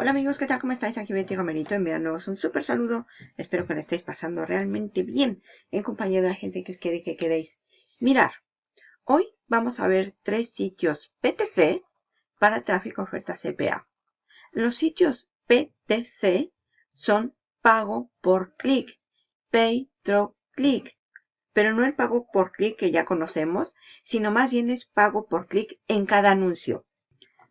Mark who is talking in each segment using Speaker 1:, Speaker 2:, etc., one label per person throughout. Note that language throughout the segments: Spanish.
Speaker 1: Hola amigos, ¿qué tal? ¿Cómo estáis? Aquí Betty Romerito enviándoos un súper saludo. Espero que lo estéis pasando realmente bien en compañía de la gente que os quiere que queréis mirar. Hoy vamos a ver tres sitios PTC para tráfico oferta CPA. Los sitios PTC son pago por clic, pay through click, pero no el pago por clic que ya conocemos, sino más bien es pago por clic en cada anuncio.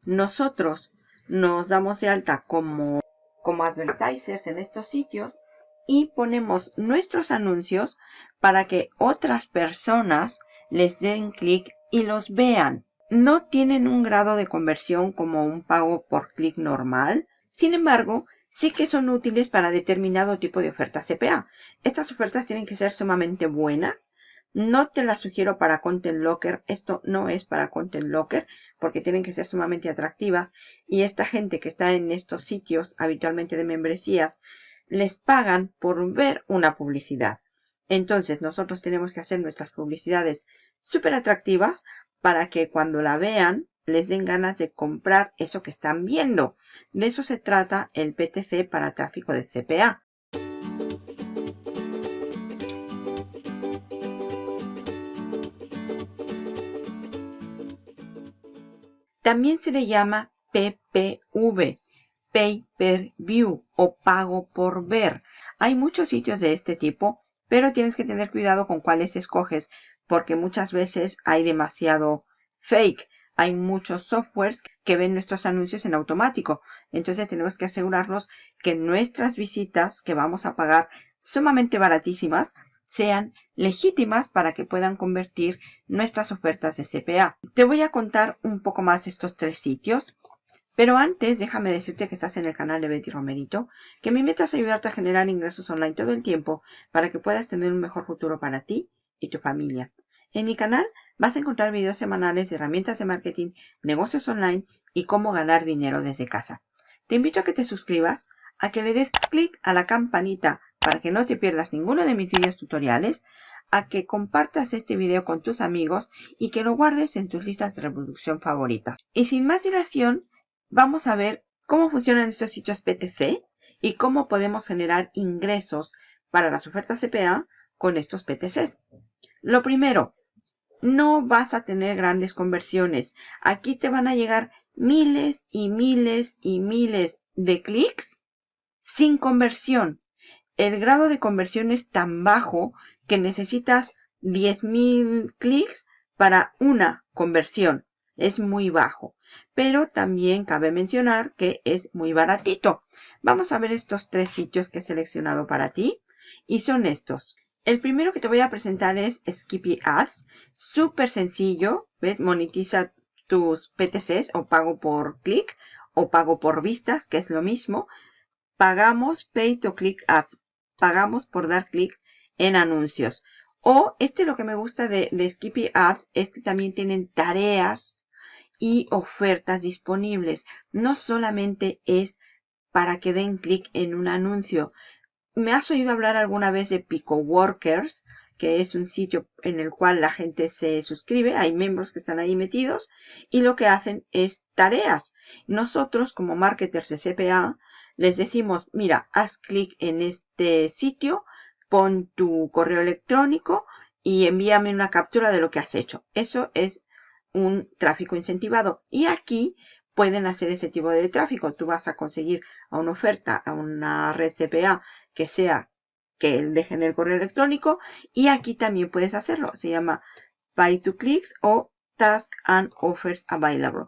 Speaker 1: Nosotros nos damos de alta como, como advertisers en estos sitios y ponemos nuestros anuncios para que otras personas les den clic y los vean. No tienen un grado de conversión como un pago por clic normal. Sin embargo, sí que son útiles para determinado tipo de ofertas CPA. Estas ofertas tienen que ser sumamente buenas no te la sugiero para Content Locker. Esto no es para Content Locker porque tienen que ser sumamente atractivas. Y esta gente que está en estos sitios habitualmente de membresías les pagan por ver una publicidad. Entonces nosotros tenemos que hacer nuestras publicidades súper atractivas para que cuando la vean les den ganas de comprar eso que están viendo. De eso se trata el PTC para tráfico de CPA. También se le llama PPV, Pay Per View o pago por ver. Hay muchos sitios de este tipo, pero tienes que tener cuidado con cuáles escoges, porque muchas veces hay demasiado fake. Hay muchos softwares que ven nuestros anuncios en automático. Entonces tenemos que asegurarnos que nuestras visitas que vamos a pagar sumamente baratísimas sean legítimas para que puedan convertir nuestras ofertas de CPA. Te voy a contar un poco más estos tres sitios. Pero antes, déjame decirte que estás en el canal de Betty Romerito, que mi meta es ayudarte a generar ingresos online todo el tiempo para que puedas tener un mejor futuro para ti y tu familia. En mi canal vas a encontrar videos semanales de herramientas de marketing, negocios online y cómo ganar dinero desde casa. Te invito a que te suscribas, a que le des clic a la campanita para que no te pierdas ninguno de mis videos tutoriales, a que compartas este video con tus amigos y que lo guardes en tus listas de reproducción favoritas. Y sin más dilación, vamos a ver cómo funcionan estos sitios PTC y cómo podemos generar ingresos para las ofertas CPA con estos PTCs. Lo primero, no vas a tener grandes conversiones. Aquí te van a llegar miles y miles y miles de clics sin conversión el grado de conversión es tan bajo que necesitas 10.000 clics para una conversión. Es muy bajo. Pero también cabe mencionar que es muy baratito. Vamos a ver estos tres sitios que he seleccionado para ti. Y son estos. El primero que te voy a presentar es Skippy Ads. Súper sencillo. ¿Ves? Monetiza tus PTCs o pago por clic o pago por vistas, que es lo mismo. Pagamos Pay to Click Ads pagamos por dar clics en anuncios. O este lo que me gusta de, Skippy Ads es que también tienen tareas y ofertas disponibles. No solamente es para que den clic en un anuncio. ¿Me has oído hablar alguna vez de Pico Workers? que es un sitio en el cual la gente se suscribe, hay miembros que están ahí metidos y lo que hacen es tareas. Nosotros como marketers de CPA les decimos, mira, haz clic en este sitio, pon tu correo electrónico y envíame una captura de lo que has hecho. Eso es un tráfico incentivado. Y aquí pueden hacer ese tipo de tráfico. Tú vas a conseguir a una oferta, a una red CPA que sea que dejen el correo electrónico. Y aquí también puedes hacerlo. Se llama Buy to Clicks o Task and Offers Available.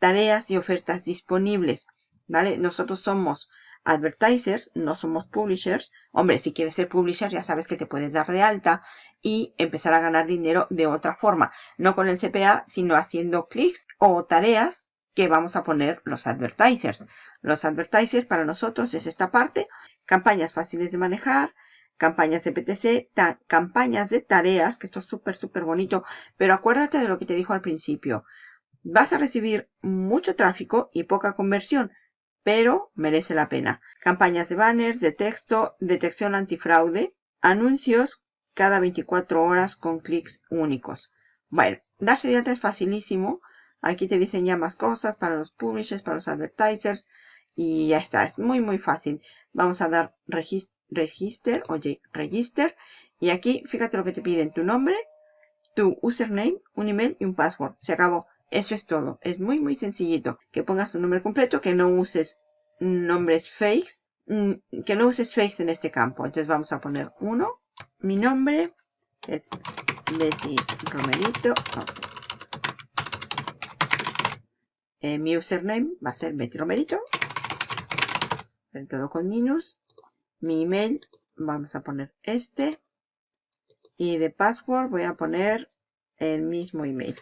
Speaker 1: Tareas y ofertas disponibles. ¿Vale? Nosotros somos advertisers, no somos publishers. Hombre, si quieres ser publisher ya sabes que te puedes dar de alta y empezar a ganar dinero de otra forma. No con el CPA, sino haciendo clics o tareas que vamos a poner los advertisers. Los advertisers para nosotros es esta parte. Campañas fáciles de manejar, campañas de PTC, campañas de tareas, que esto es súper, súper bonito. Pero acuérdate de lo que te dijo al principio. Vas a recibir mucho tráfico y poca conversión pero merece la pena. Campañas de banners, de texto, detección antifraude, anuncios cada 24 horas con clics únicos. Bueno, darse de alta es facilísimo. Aquí te diseña más cosas para los publishers, para los advertisers. Y ya está, es muy muy fácil. Vamos a dar register o register. Y aquí, fíjate lo que te piden, tu nombre, tu username, un email y un password. Se acabó. Eso es todo. Es muy muy sencillito. Que pongas tu nombre completo, que no uses nombres fakes, mm, que no uses fakes en este campo. Entonces vamos a poner uno. Mi nombre es Betty Romerito. Eh, mi username va a ser Betty Romerito. Todo con minus. Mi email, vamos a poner este. Y de password voy a poner el mismo email.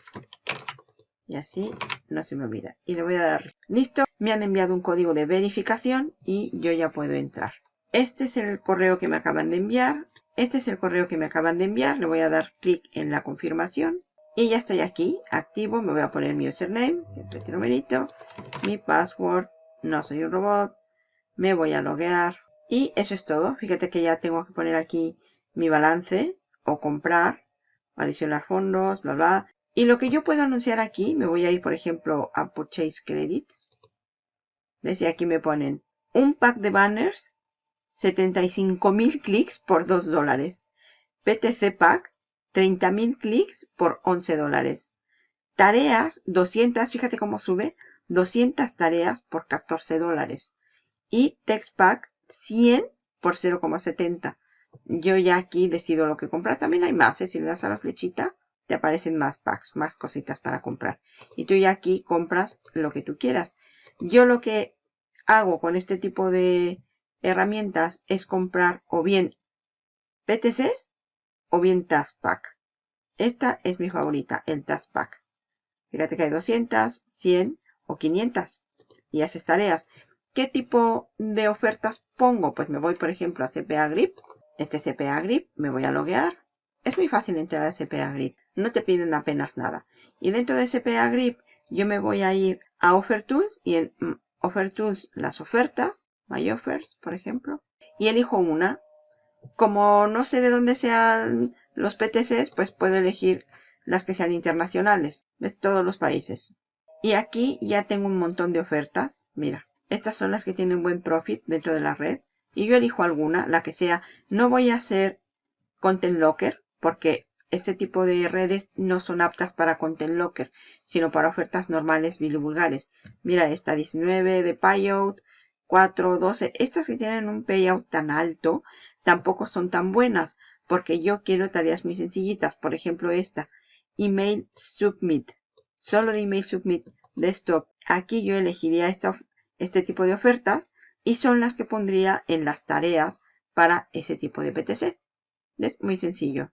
Speaker 1: Y así no se me olvida. Y le voy a dar listo. Me han enviado un código de verificación y yo ya puedo entrar. Este es el correo que me acaban de enviar. Este es el correo que me acaban de enviar. Le voy a dar clic en la confirmación. Y ya estoy aquí, activo. Me voy a poner mi username. Mi password, no soy un robot. Me voy a loguear. Y eso es todo. Fíjate que ya tengo que poner aquí mi balance o comprar, adicionar fondos, bla, bla. Y lo que yo puedo anunciar aquí, me voy a ir, por ejemplo, a Purchase Credit. ¿Ves? Y aquí me ponen un pack de banners 75.000 clics por 2 dólares. PTC Pack, 30.000 clics por 11 dólares. Tareas, 200, fíjate cómo sube, 200 tareas por 14 dólares. Y Text Pack, 100 por 0,70. Yo ya aquí decido lo que comprar. También hay más, ¿eh? si le das a la flechita, te aparecen más packs, más cositas para comprar. Y tú ya aquí compras lo que tú quieras. Yo lo que hago con este tipo de herramientas es comprar o bien PTCs o bien Task Pack. Esta es mi favorita, el Task Pack. Fíjate que hay 200, 100 o 500 y haces tareas. ¿Qué tipo de ofertas pongo? Pues me voy, por ejemplo, a CPA Grip. Este CPA Grip, me voy a loguear. Es muy fácil entrar a CPA Grip. No te piden apenas nada. Y dentro de CPA Grip, yo me voy a ir a Offer Tools y en mm, Offer Tools las ofertas My Offers, por ejemplo, y elijo una. Como no sé de dónde sean los PTCs, pues puedo elegir las que sean internacionales, de todos los países. Y aquí ya tengo un montón de ofertas. Mira, estas son las que tienen buen profit dentro de la red. Y yo elijo alguna, la que sea. No voy a hacer Content Locker, porque este tipo de redes no son aptas para Content Locker, sino para ofertas normales vulgares. Mira, esta 19 de Payout, 4, 12. Estas que tienen un payout tan alto tampoco son tan buenas porque yo quiero tareas muy sencillitas. Por ejemplo esta, Email Submit. Solo de Email Submit Desktop. Aquí yo elegiría este tipo de ofertas y son las que pondría en las tareas para ese tipo de PTC. Es muy sencillo.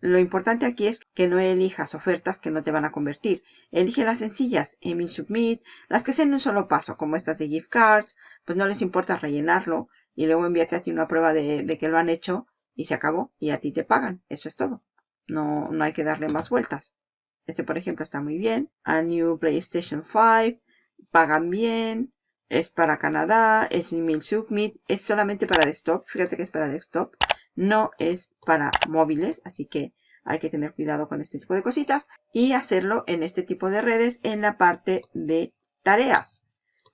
Speaker 1: Lo importante aquí es que no elijas ofertas que no te van a convertir. Elige las sencillas, Email Submit, las que sean un solo paso, como estas de gift cards, pues no les importa rellenarlo y luego enviarte a ti una prueba de, que lo han hecho y se acabó y a ti te pagan. Eso es todo. No, no hay que darle más vueltas. Este, por ejemplo, está muy bien. A New PlayStation 5. Pagan bien. Es para Canadá. Es Email Submit. Es solamente para desktop. Fíjate que es para desktop no es para móviles, así que hay que tener cuidado con este tipo de cositas y hacerlo en este tipo de redes en la parte de tareas.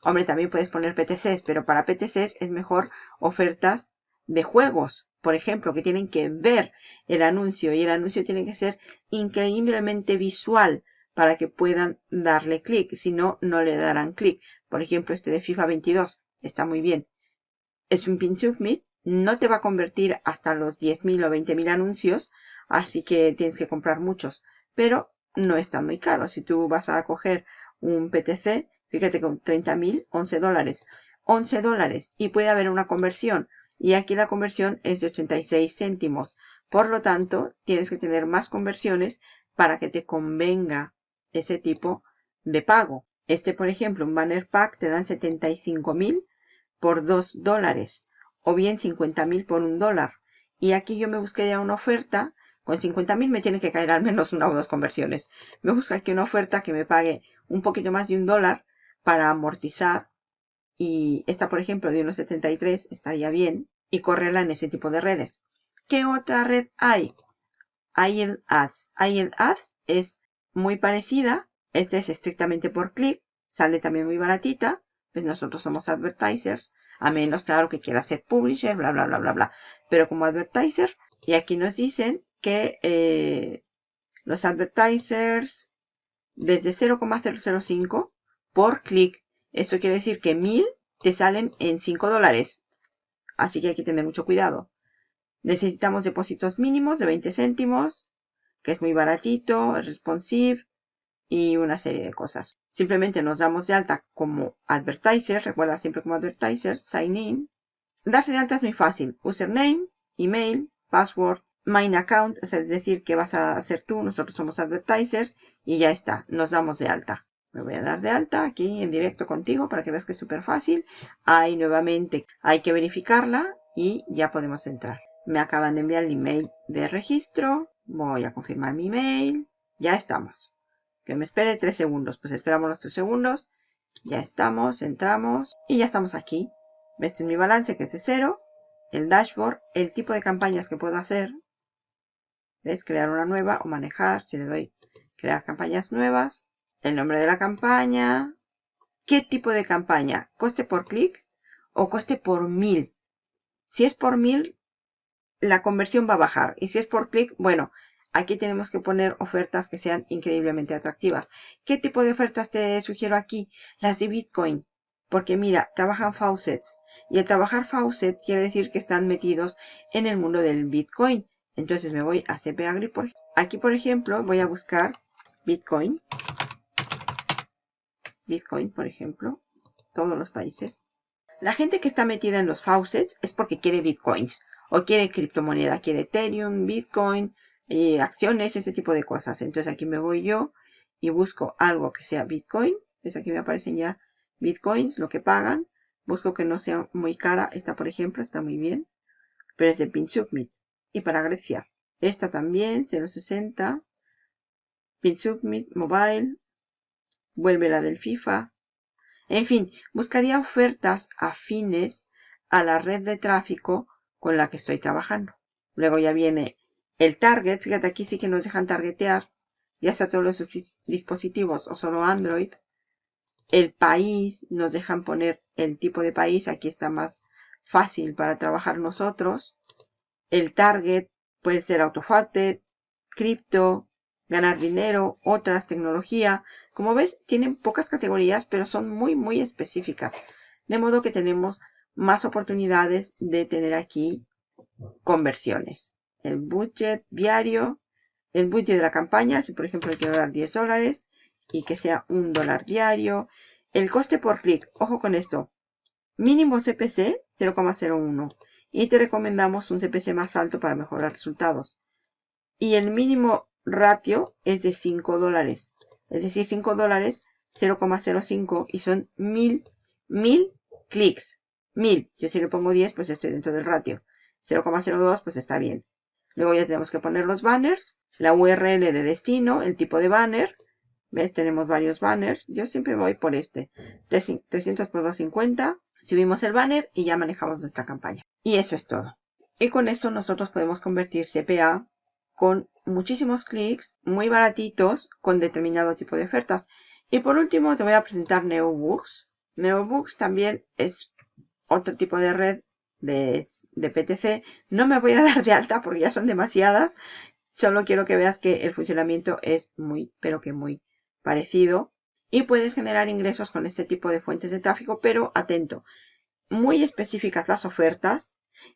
Speaker 1: Hombre, también puedes poner PTCs, pero para PTCs es mejor ofertas de juegos, por ejemplo, que tienen que ver el anuncio y el anuncio tiene que ser increíblemente visual para que puedan darle clic, si no, no le darán clic. Por ejemplo, este de FIFA 22 está muy bien. Es un pin submit no te va a convertir hasta los 10.000 o 20.000 anuncios, así que tienes que comprar muchos, pero no está muy caro. Si tú vas a coger un PTC, fíjate con 30.000, 11 dólares. 11 dólares y puede haber una conversión. Y aquí la conversión es de 86 céntimos. Por lo tanto, tienes que tener más conversiones para que te convenga ese tipo de pago. Este, por ejemplo, un banner pack te dan 75.000 por 2 dólares o bien 50 mil por un dólar. Y aquí yo me buscaría una oferta. Con 50 mil me tiene que caer al menos una o dos conversiones. Me busco aquí una oferta que me pague un poquito más de un dólar para amortizar. Y esta, por ejemplo, de 1.73 estaría bien. Y correrla en ese tipo de redes. ¿Qué otra red hay? IEL Ads. Ads es muy parecida. Esta es estrictamente por clic. Sale también muy baratita pues nosotros somos advertisers, a menos, claro, que quiera ser publisher, bla, bla, bla, bla, bla. Pero como advertiser, y aquí nos dicen que eh, los advertisers desde 0,005 por clic. Esto quiere decir que 1000 te salen en 5 dólares. Así que hay que tener mucho cuidado. Necesitamos depósitos mínimos de 20 céntimos, que es muy baratito, responsive y una serie de cosas. Simplemente nos damos de alta como advertiser, recuerda siempre como advertiser, sign in. Darse de alta es muy fácil. Username, email, password, main account, es decir, que vas a hacer tú, nosotros somos advertisers y ya está, nos damos de alta. Me voy a dar de alta aquí en directo contigo para que veas que es súper fácil. Ahí nuevamente hay que verificarla y ya podemos entrar. Me acaban de enviar el email de registro. Voy a confirmar mi email. Ya estamos. Que me espere tres segundos. Pues esperamos los tres segundos. Ya estamos, entramos y ya estamos aquí. Este es mi balance que es de cero. El dashboard, el tipo de campañas que puedo hacer. ¿Ves? Crear una nueva o manejar. Si le doy crear campañas nuevas el nombre de la campaña, qué tipo de campaña, coste por clic o coste por mil. Si es por mil, la conversión va a bajar. Y si es por clic, bueno, aquí tenemos que poner ofertas que sean increíblemente atractivas. ¿Qué tipo de ofertas te sugiero aquí? Las de Bitcoin. Porque mira, trabajan faucets. Y el trabajar faucet quiere decir que están metidos en el mundo del Bitcoin. Entonces me voy a CP Agri. Aquí, por ejemplo, voy a buscar Bitcoin. Bitcoin, por ejemplo, todos los países. La gente que está metida en los faucets es porque quiere Bitcoins o quiere criptomoneda, quiere Ethereum, Bitcoin, eh, acciones, ese tipo de cosas. Entonces aquí me voy yo y busco algo que sea Bitcoin. Pues aquí me aparecen ya Bitcoins, lo que pagan. Busco que no sea muy cara. Esta, por ejemplo, está muy bien. Pero es de Pin Submit. Y para Grecia. Esta también, 0.60. Pin Submit, Mobile, vuelve la del FIFA. En fin, buscaría ofertas afines a la red de tráfico con la que estoy trabajando. Luego ya viene el target. Fíjate, aquí sí que nos dejan targetear, ya sea todos los dispositivos o solo Android. El país, nos dejan poner el tipo de país. Aquí está más fácil para trabajar nosotros. El target puede ser autofated, cripto, ganar dinero, otras, tecnología. Como ves, tienen pocas categorías, pero son muy, muy específicas. De modo que tenemos más oportunidades de tener aquí conversiones. El budget diario, el budget de la campaña, si por ejemplo quiero dar 10 dólares y que sea un dólar diario. El coste por clic, ojo con esto, mínimo CPC 0,01 y te recomendamos un CPC más alto para mejorar resultados. Y el mínimo ratio es de 5 dólares. Es decir, 5 dólares, 0,05 y son 1000, 1000 clics. 1000. Yo si le pongo 10, pues estoy dentro del ratio. 0,02, pues está bien. Luego ya tenemos que poner los banners, la URL de destino, el tipo de banner. ¿Ves? Tenemos varios banners. Yo siempre voy por este. 300 por 250. Subimos el banner y ya manejamos nuestra campaña. Y eso es todo. Y con esto nosotros podemos convertir CPA con muchísimos clics, muy baratitos, con determinado tipo de ofertas. Y por último te voy a presentar NeoBooks. NeoBooks también es otro tipo de red de, PTC. No me voy a dar de alta porque ya son demasiadas. Solo quiero que veas que el funcionamiento es muy, pero que muy parecido. Y puedes generar ingresos con este tipo de fuentes de tráfico, pero atento. Muy específicas las ofertas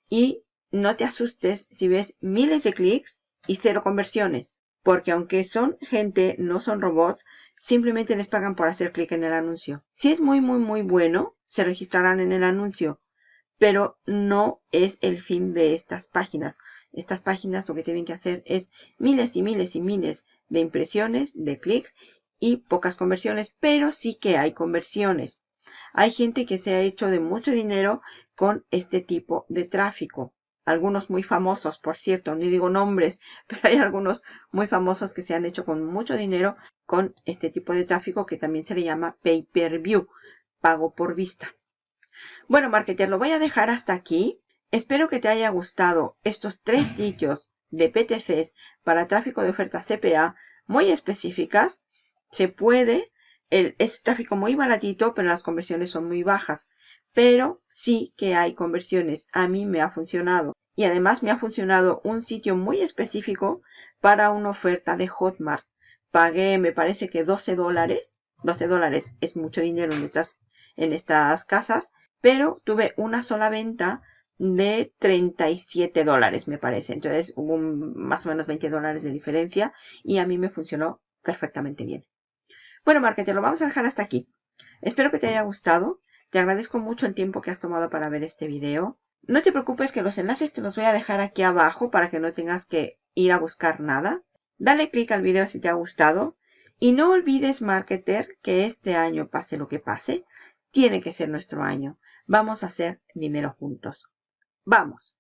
Speaker 1: y no te asustes si ves miles de clics y cero conversiones, porque aunque son gente, no son robots, simplemente les pagan por hacer clic en el anuncio. Si es muy, muy, muy bueno, se registrarán en el anuncio, pero no es el fin de estas páginas. Estas páginas lo que tienen que hacer es miles y miles y miles de impresiones, de clics y pocas conversiones, pero sí que hay conversiones. Hay gente que se ha hecho de mucho dinero con este tipo de tráfico algunos muy famosos, por cierto, no digo nombres, pero hay algunos muy famosos que se han hecho con mucho dinero con este tipo de tráfico que también se le llama pay-per-view, pago por vista. Bueno, marketer, lo voy a dejar hasta aquí. Espero que te haya gustado estos tres sitios de PTCs para tráfico de ofertas CPA muy específicas. Se puede es tráfico muy baratito, pero las conversiones son muy bajas. Pero sí que hay conversiones. A mí me ha funcionado. Y además me ha funcionado un sitio muy específico para una oferta de Hotmart. Pagué, me parece que 12 dólares. 12 dólares es mucho dinero en estas, en estas casas. Pero tuve una sola venta de 37 dólares, me parece. Entonces hubo más o menos 20 dólares de diferencia y a mí me funcionó perfectamente bien. Bueno, marketer, lo vamos a dejar hasta aquí. Espero que te haya gustado. Te agradezco mucho el tiempo que has tomado para ver este video. No te preocupes que los enlaces te los voy a dejar aquí abajo para que no tengas que ir a buscar nada. Dale click al video si te ha gustado. Y no olvides, marketer, que este año, pase lo que pase, tiene que ser nuestro año. Vamos a hacer dinero juntos. Vamos.